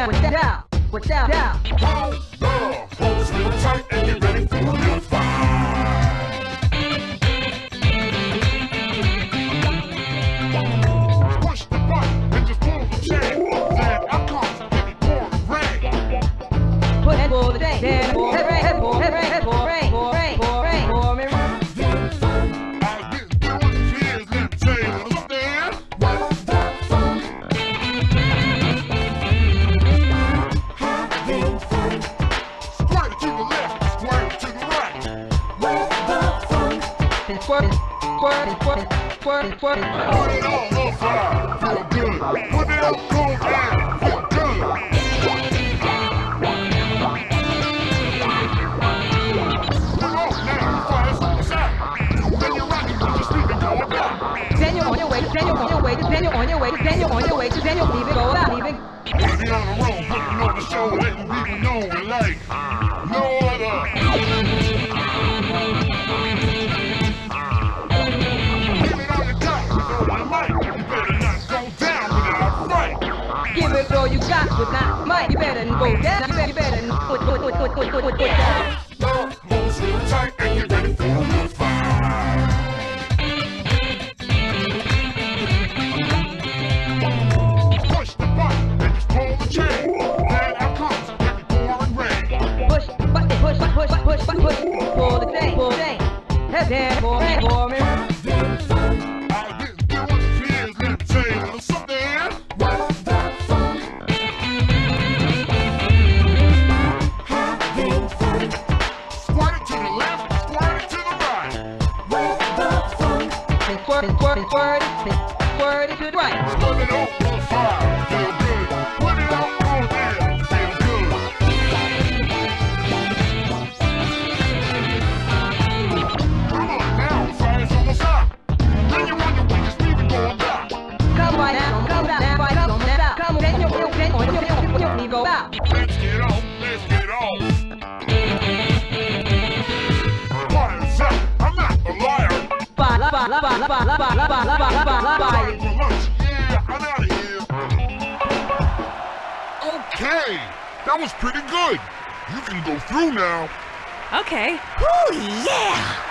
Down, down, down, without, without, down. Hold up, hold it real tight and get ready Daniel on your way, Daniel on your way, Daniel on your way, Daniel go out, leaving. Baby on the road, putting on the show, letting people know we like you got with not might. You better go down. You better, you better put, put, put, put, put, put, put down. Squirt, and squirt, and squirt, and it right. Put it on the fire, feel good. Put it on on feel good. Come on now, almost up. Then you wonder when you're sleeping going down. Come right now, come down, come down. Come, on, Okay, that was pretty good. You can go through now. Okay. Ooh, yeah!